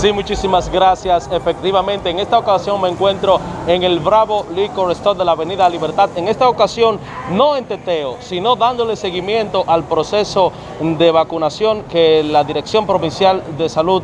Sí, muchísimas gracias. Efectivamente, en esta ocasión me encuentro en el Bravo Liquor Store de la Avenida Libertad. En esta ocasión, no en teteo, sino dándole seguimiento al proceso de vacunación que la Dirección Provincial de Salud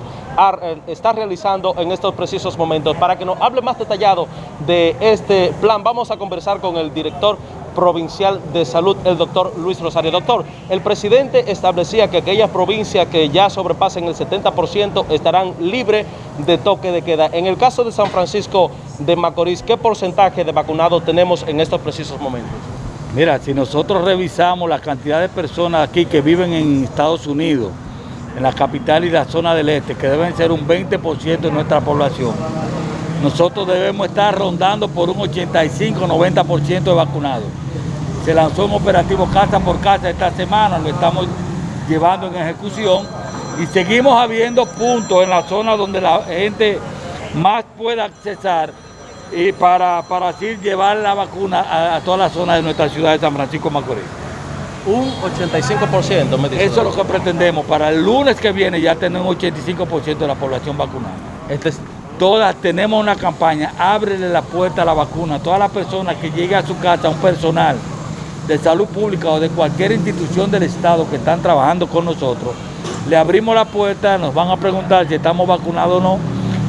está realizando en estos precisos momentos. Para que nos hable más detallado de este plan, vamos a conversar con el director Provincial de Salud, el doctor Luis Rosario. Doctor, el presidente establecía que aquellas provincias que ya sobrepasen el 70% estarán libres de toque de queda. En el caso de San Francisco de Macorís, ¿qué porcentaje de vacunados tenemos en estos precisos momentos? Mira, si nosotros revisamos la cantidad de personas aquí que viven en Estados Unidos, en la capital y la zona del este, que deben ser un 20% de nuestra población, nosotros debemos estar rondando por un 85-90% de vacunados. Se lanzó un operativo casa por casa esta semana, lo estamos llevando en ejecución y seguimos habiendo puntos en la zona donde la gente más pueda accesar y para, para así llevar la vacuna a, a toda la zona de nuestra ciudad de San Francisco Macorís. Un 85% me dice. Eso es lo que pretendemos. Para el lunes que viene ya tenemos un 85% de la población vacunada. Este es... Todas tenemos una campaña, ábrele la puerta a la vacuna. Todas las personas que lleguen a su casa, un personal, de salud pública o de cualquier institución del Estado que están trabajando con nosotros, le abrimos la puerta, nos van a preguntar si estamos vacunados o no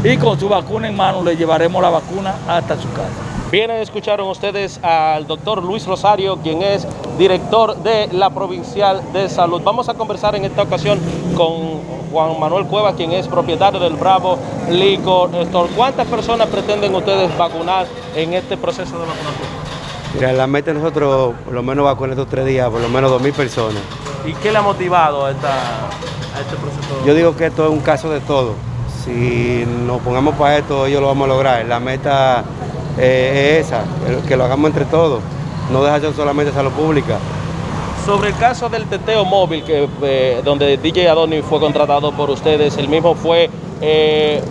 y con su vacuna en mano le llevaremos la vacuna hasta su casa. Bien, escucharon ustedes al doctor Luis Rosario, quien es director de la Provincial de Salud. Vamos a conversar en esta ocasión con Juan Manuel Cueva, quien es propietario del Bravo Licor Store. ¿Cuántas personas pretenden ustedes vacunar en este proceso de vacunación? Mira, la meta nosotros, por lo menos vacunar estos tres días, por lo menos 2.000 personas. ¿Y qué le ha motivado a, esta, a este proceso? Yo digo que esto es un caso de todo. Si nos pongamos para esto, ellos lo vamos a lograr. La meta eh, es esa, que lo hagamos entre todos. No dejar solamente salud pública. Sobre el caso del teteo móvil, que, eh, donde DJ Adoni fue contratado por ustedes, el mismo fue eh,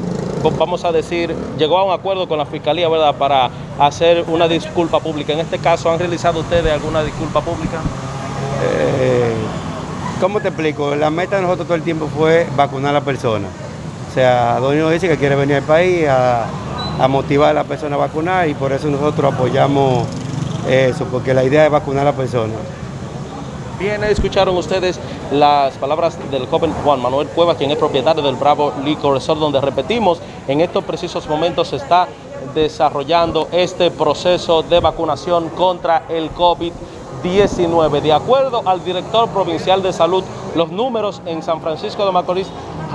vamos a decir, llegó a un acuerdo con la Fiscalía, ¿verdad?, para hacer una disculpa pública. En este caso, ¿han realizado ustedes alguna disculpa pública? Eh, ¿Cómo te explico? La meta de nosotros todo el tiempo fue vacunar a la persona. O sea, Donny nos dice que quiere venir al país a, motivar a la persona a vacunar y por eso nosotros apoyamos eso, porque la idea es vacunar a la persona. Bien, escucharon ustedes las palabras del joven Juan Manuel Cueva, quien es propietario del Bravo Liquor Resort, donde repetimos, en estos precisos momentos se está desarrollando este proceso de vacunación contra el COVID-19. De acuerdo al director provincial de salud, los números en San Francisco de Macorís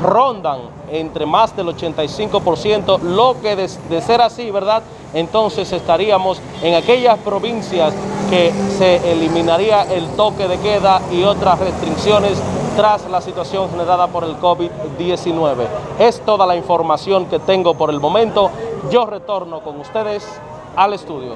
rondan entre más del 85%, lo que de, de, ser así, ¿verdad? Entonces estaríamos en aquellas provincias que se eliminaría el toque de queda y otras restricciones tras la situación generada por el COVID-19. Es toda la información que tengo por el momento. Yo retorno con ustedes al estudio.